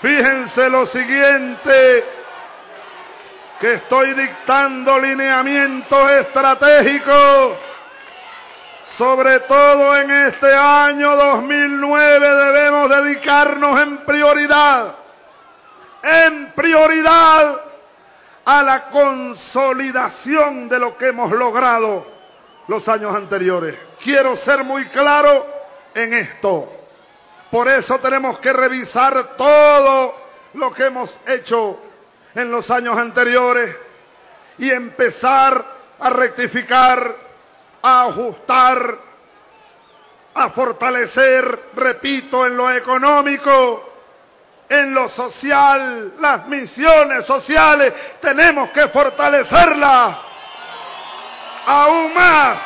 Fíjense lo siguiente, que estoy dictando lineamientos estratégicos, sobre todo en este año 2009 debemos dedicarnos en prioridad, en prioridad a la consolidación de lo que hemos logrado los años anteriores. Quiero ser muy claro en esto. Por eso tenemos que revisar todo lo que hemos hecho en los años anteriores y empezar a rectificar, a ajustar, a fortalecer, repito, en lo económico, en lo social, las misiones sociales, tenemos que fortalecerlas aún más.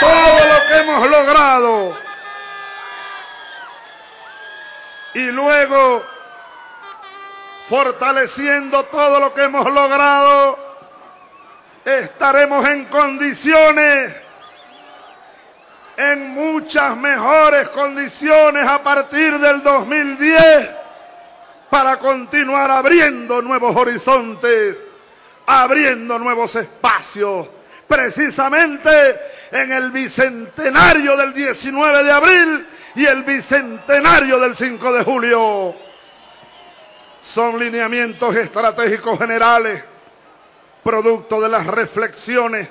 Todo lo que hemos logrado. Y luego, fortaleciendo todo lo que hemos logrado, estaremos en condiciones en muchas mejores condiciones a partir del 2010 para continuar abriendo nuevos horizontes, abriendo nuevos espacios. Precisamente en el bicentenario del 19 de abril y el bicentenario del 5 de julio. Son lineamientos estratégicos generales, producto de las reflexiones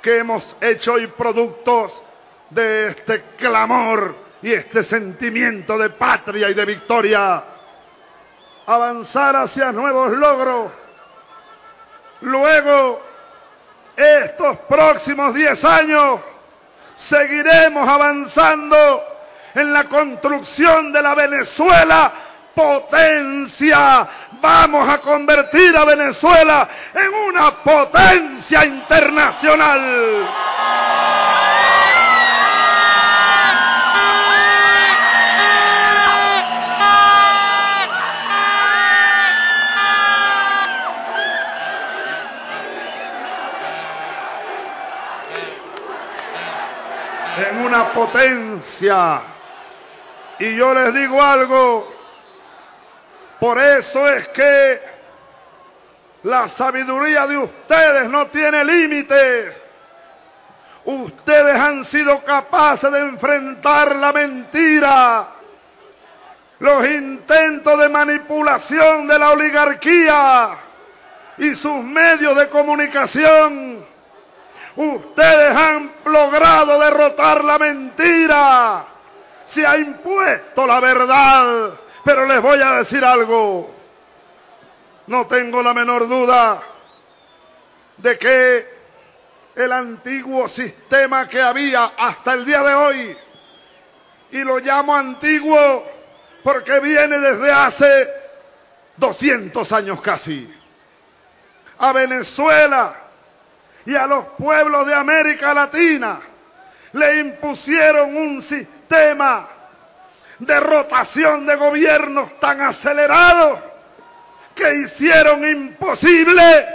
que hemos hecho y productos de este clamor y este sentimiento de patria y de victoria. Avanzar hacia nuevos logros. Luego, estos próximos 10 años, seguiremos avanzando en la construcción de la Venezuela potencia. Vamos a convertir a Venezuela en una potencia internacional. en una potencia. Y yo les digo algo, por eso es que la sabiduría de ustedes no tiene límite. Ustedes han sido capaces de enfrentar la mentira, los intentos de manipulación de la oligarquía y sus medios de comunicación Ustedes han logrado derrotar la mentira. Se ha impuesto la verdad. Pero les voy a decir algo. No tengo la menor duda de que el antiguo sistema que había hasta el día de hoy, y lo llamo antiguo porque viene desde hace 200 años casi, a Venezuela y a los pueblos de América Latina le impusieron un sistema de rotación de gobiernos tan acelerado que hicieron imposible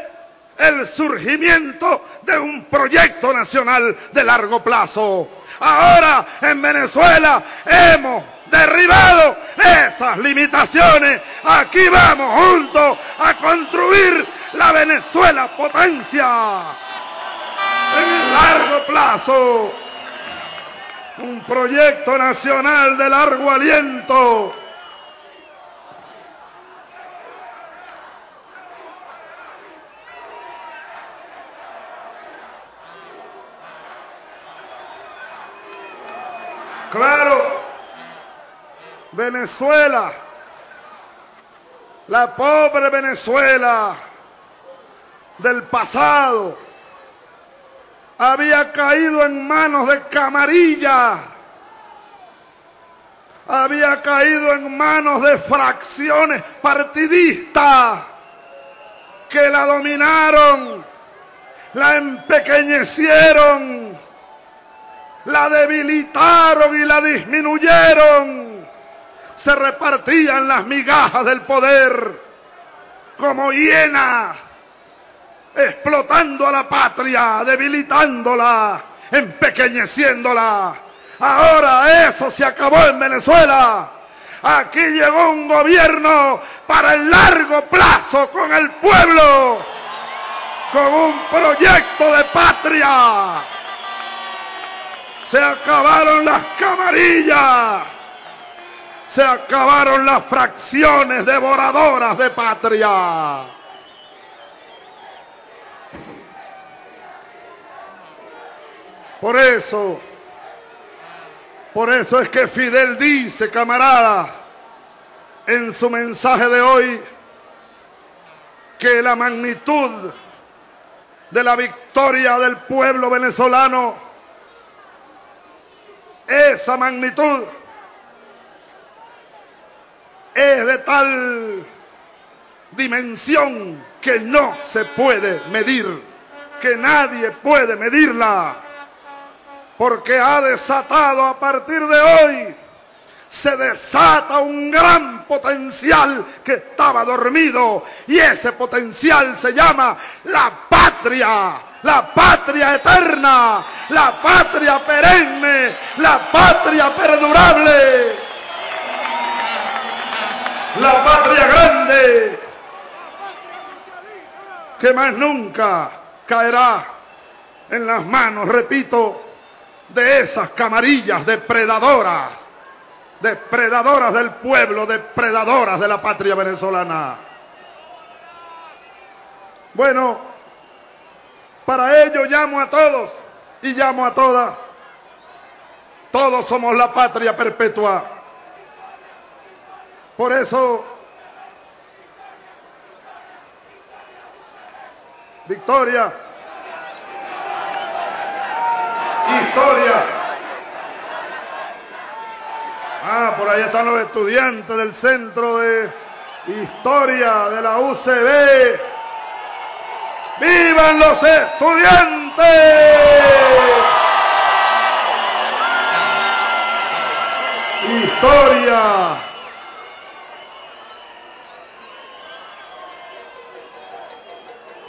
el surgimiento de un proyecto nacional de largo plazo. Ahora en Venezuela hemos derribado esas limitaciones. Aquí vamos juntos a construir la Venezuela potencia en largo plazo. Un proyecto nacional de largo aliento. Claro, Venezuela, la pobre Venezuela del pasado, había caído en manos de camarilla, había caído en manos de fracciones partidistas que la dominaron, la empequeñecieron, la debilitaron y la disminuyeron. Se repartían las migajas del poder como hienas explotando a la patria, debilitándola, empequeñeciéndola. Ahora eso se acabó en Venezuela. Aquí llegó un gobierno para el largo plazo con el pueblo, con un proyecto de patria. Se acabaron las camarillas. Se acabaron las fracciones devoradoras de patria. Por eso, por eso es que Fidel dice, camarada, en su mensaje de hoy, que la magnitud de la victoria del pueblo venezolano, esa magnitud es de tal dimensión que no se puede medir, que nadie puede medirla porque ha desatado a partir de hoy, se desata un gran potencial que estaba dormido y ese potencial se llama la patria, la patria eterna, la patria perenne, la patria perdurable, la patria grande que más nunca caerá en las manos, repito, de esas camarillas depredadoras, depredadoras del pueblo, depredadoras de la patria venezolana. Bueno, para ello llamo a todos y llamo a todas. Todos somos la patria perpetua. Por eso, Victoria, historia. Ah, por ahí están los estudiantes del Centro de Historia de la UCB. ¡Vivan los estudiantes! Historia.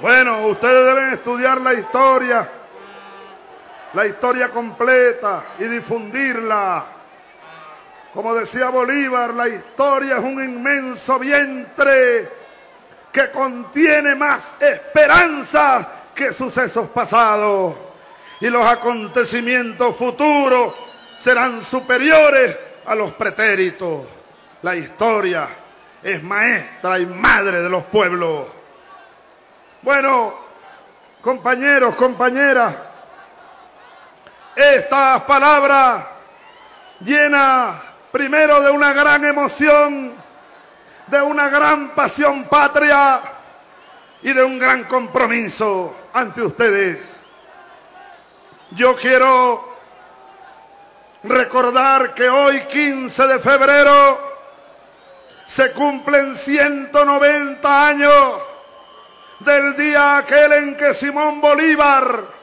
Bueno, ustedes deben estudiar la historia la historia completa y difundirla. Como decía Bolívar, la historia es un inmenso vientre que contiene más esperanzas que sucesos pasados. Y los acontecimientos futuros serán superiores a los pretéritos. La historia es maestra y madre de los pueblos. Bueno, compañeros, compañeras, estas palabras llena primero de una gran emoción, de una gran pasión patria y de un gran compromiso ante ustedes. Yo quiero recordar que hoy 15 de febrero se cumplen 190 años del día aquel en que Simón Bolívar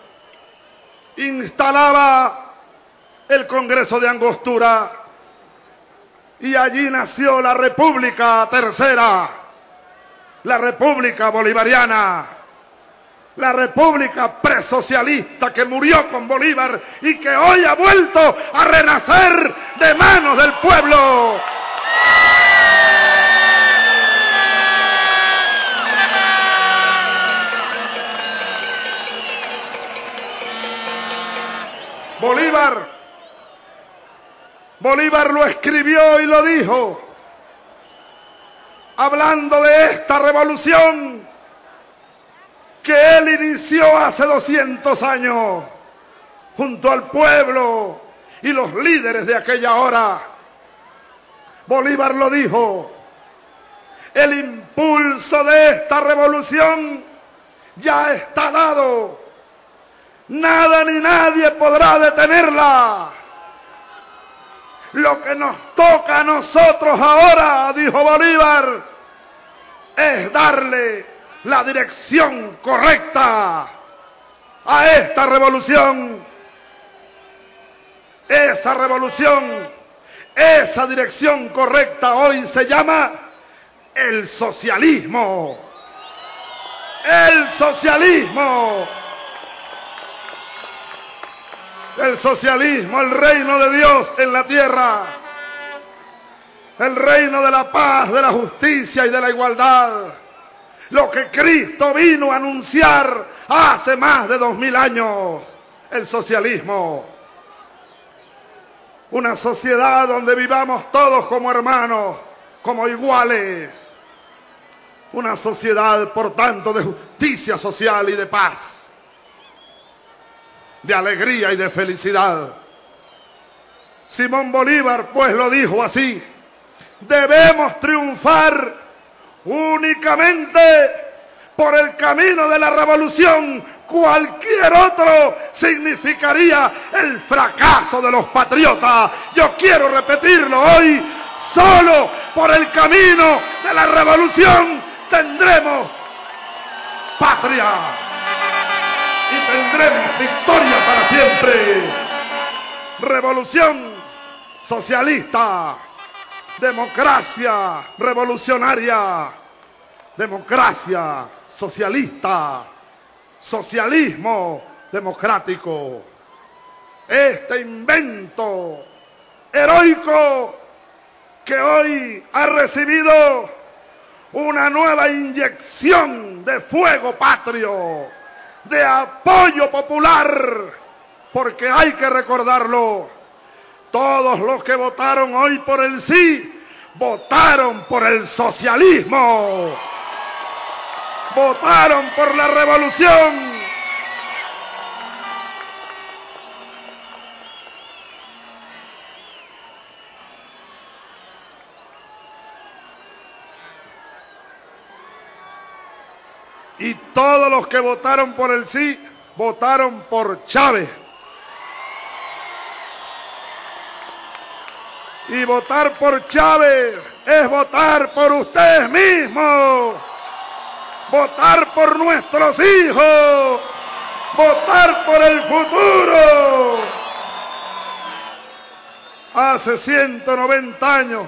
instalaba el Congreso de Angostura y allí nació la República Tercera, la República Bolivariana, la República presocialista que murió con Bolívar y que hoy ha vuelto a renacer de manos del pueblo. Bolívar, Bolívar lo escribió y lo dijo, hablando de esta revolución que él inició hace 200 años junto al pueblo y los líderes de aquella hora. Bolívar lo dijo, el impulso de esta revolución ya está dado Nada ni nadie podrá detenerla. Lo que nos toca a nosotros ahora, dijo Bolívar, es darle la dirección correcta a esta revolución. Esa revolución, esa dirección correcta hoy se llama el socialismo. El socialismo. El socialismo, el reino de Dios en la tierra. el reino de la paz, de la justicia y de la igualdad. Lo que Cristo vino a anunciar hace más de dos mil años, el socialismo. Una sociedad donde vivamos todos como hermanos, como iguales. Una sociedad, por tanto, de justicia social y de paz, de alegría y de felicidad. Simón Bolívar, pues, lo dijo así debemos triunfar únicamente por el camino de la revolución. Cualquier otro significaría el fracaso de los patriotas. Yo quiero repetirlo hoy. Solo por el camino de la revolución tendremos patria tendremos victoria para siempre. Revolución socialista democracia revolucionaria, democracia socialista, socialismo democrático. Este invento heroico que hoy ha recibido una nueva inyección de fuego patrio, de apoyo popular, porque hay que recordarlo, todos los que votaron hoy por el sí, votaron por el socialismo. Votaron por la revolución. Y todos los que votaron por el sí, votaron por Chávez. Y votar por Chávez es votar por ustedes mismos. Votar por nuestros hijos. Votar por el futuro. Hace 190 años,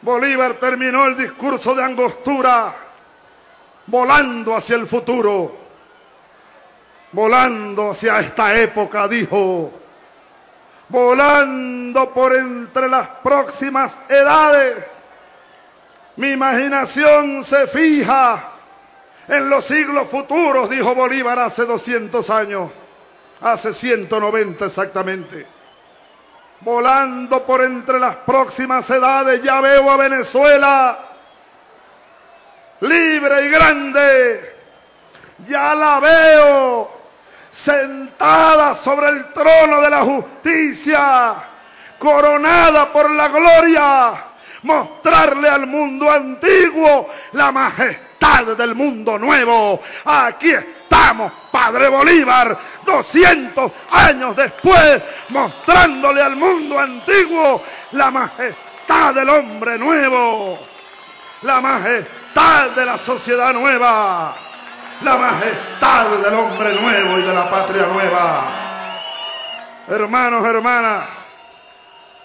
Bolívar terminó el discurso de angostura volando hacia el futuro. Volando hacia esta época, dijo volando por entre las próximas edades. Mi imaginación se fija en los siglos futuros, dijo Bolívar hace 200 años, hace 190 exactamente. Volando por entre las próximas edades, ya veo a Venezuela libre y grande. Ya la veo sentada sobre el trono de la justicia, coronada por la gloria, mostrarle al mundo antiguo la majestad del mundo nuevo. Aquí estamos, Padre Bolívar, 200 años después, mostrándole al mundo antiguo la majestad del hombre nuevo, la majestad de la sociedad nueva la majestad del hombre nuevo y de la patria nueva. Hermanos, hermanas,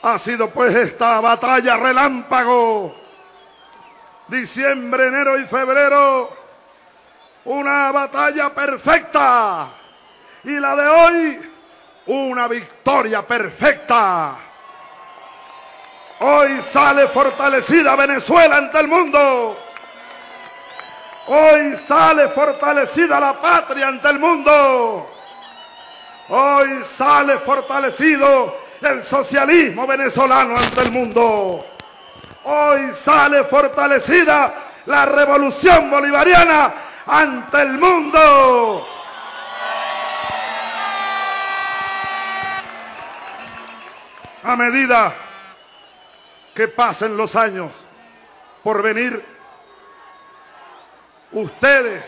ha sido pues esta batalla relámpago, diciembre, enero y febrero, una batalla perfecta. Y la de hoy, una victoria perfecta. Hoy sale fortalecida Venezuela ante el mundo. Hoy sale fortalecida la patria ante el mundo. Hoy sale fortalecido el socialismo venezolano ante el mundo. Hoy sale fortalecida la revolución bolivariana ante el mundo. A medida que pasen los años por venir, ustedes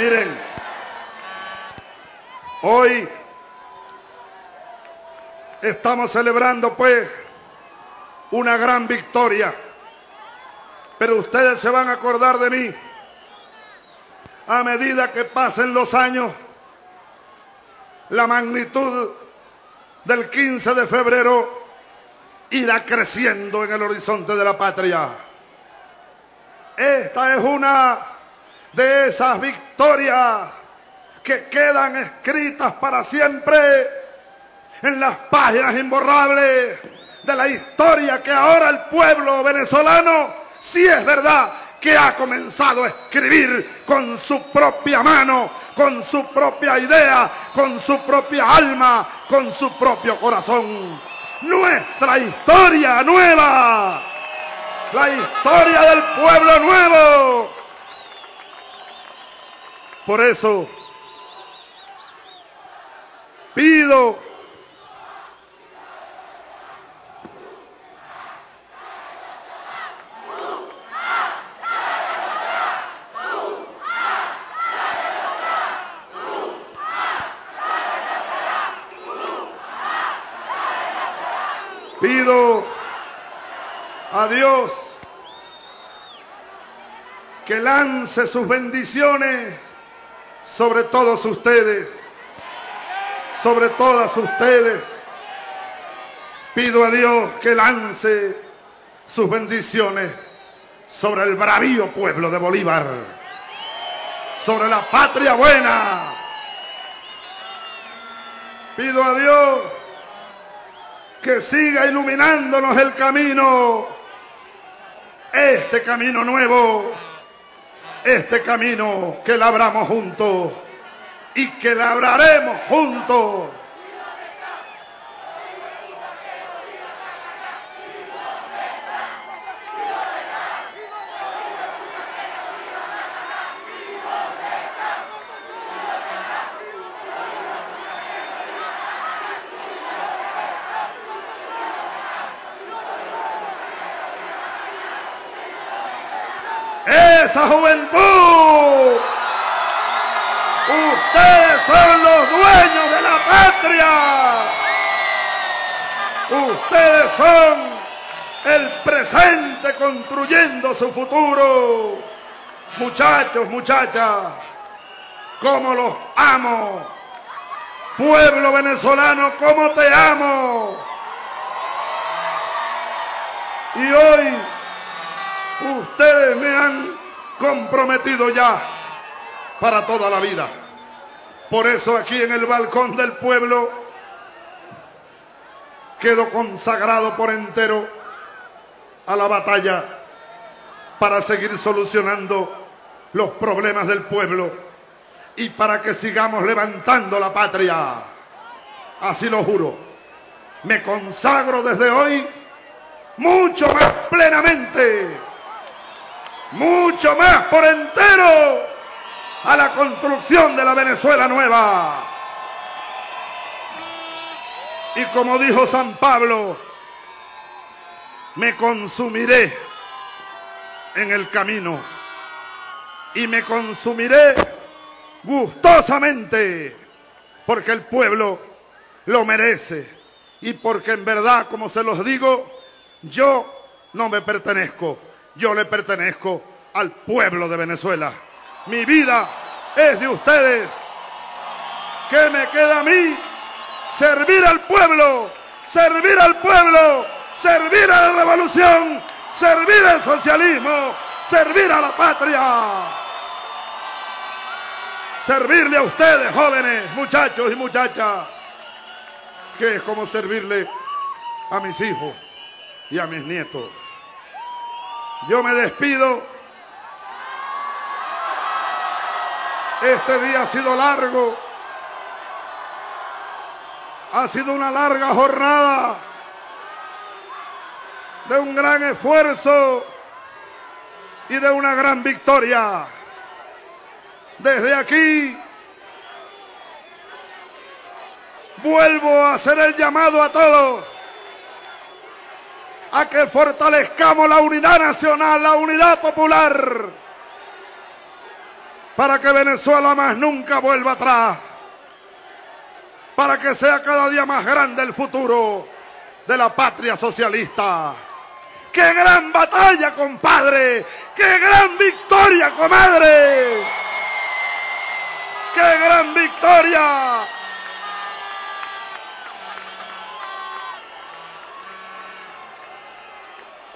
Miren, hoy Estamos celebrando pues una gran victoria. Pero ustedes se van a acordar de mí. a medida que pasen los años, la magnitud del 15 de febrero irá creciendo en el horizonte de la patria. Esta es una de esas victorias que quedan escritas para siempre en las páginas imborrables de la historia que ahora el pueblo venezolano, si es verdad que ha comenzado a escribir con su propia mano, con su propia idea, con su propia alma, con su propio corazón. Nuestra historia nueva, la historia del pueblo nuevo. Por eso Pido a Dios que lance sus bendiciones sobre todos ustedes, sobre todas ustedes. Pido a Dios que lance sus bendiciones sobre el bravío pueblo de Bolívar, sobre la patria buena. Pido a Dios que siga iluminándonos el camino, este camino nuevo, este camino que labramos juntos y que labraremos juntos. esa juventud. Ustedes son los dueños de la patria. Ustedes son el presente construyendo su futuro. Muchachos, muchachas, como los amo. Pueblo venezolano, como te amo. Y hoy ustedes me han comprometido ya para toda la vida. Por eso aquí en el balcón del pueblo quedo consagrado por entero a la batalla para seguir solucionando los problemas del pueblo y para que sigamos levantando la patria. Así lo juro. Me consagro desde hoy mucho más plenamente mucho más por entero a la construcción de la Venezuela nueva. Y como dijo San Pablo, me consumiré en el camino y me consumiré gustosamente porque el pueblo lo merece y porque en verdad, como se los digo, yo no me pertenezco yo le pertenezco al pueblo de Venezuela. Mi vida es de ustedes. ¿Qué me queda a mí? Servir al pueblo, servir al pueblo, servir a la revolución, servir al socialismo, servir a la patria. Servirle a ustedes, jóvenes, muchachos y muchachas, que es como servirle a mis hijos y a mis nietos. Yo me despido. Este día ha sido largo. Ha sido una larga jornada de un gran esfuerzo y de una gran victoria. Desde aquí vuelvo a hacer el llamado a todos a que fortalezcamos la unidad nacional, la unidad popular, para que Venezuela más nunca vuelva atrás, para que sea cada día más grande el futuro de la patria socialista. ¡Qué gran batalla, compadre! ¡Qué gran victoria, comadre! ¡Qué gran victoria!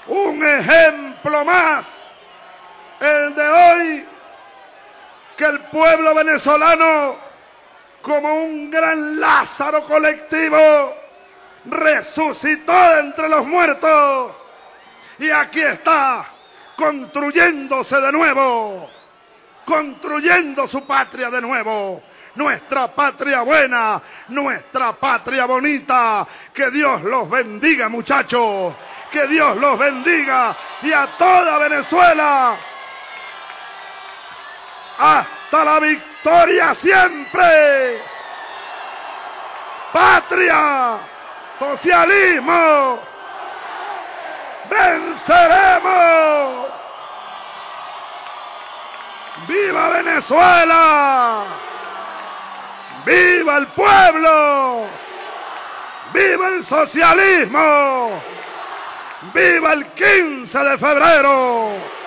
Un ejemplo más, el de hoy, que el pueblo venezolano, como un gran Lázaro colectivo, resucitó entre los muertos. Y aquí está, construyéndose de nuevo, construyendo su patria de nuevo. Nuestra patria buena, nuestra patria bonita. Que Dios los bendiga, muchachos. Que Dios los bendiga y a toda Venezuela. Hasta la victoria siempre. Patria, socialismo, venceremos. ¡Viva Venezuela! ¡Viva el pueblo! ¡Viva el socialismo! ¡Viva el 15 de febrero!